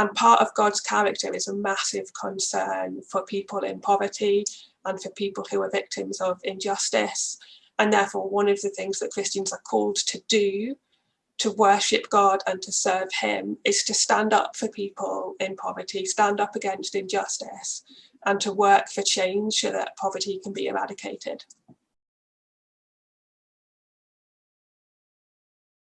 And part of God's character is a massive concern for people in poverty and for people who are victims of injustice. And therefore, one of the things that Christians are called to do to worship God and to serve him is to stand up for people in poverty, stand up against injustice and to work for change so that poverty can be eradicated.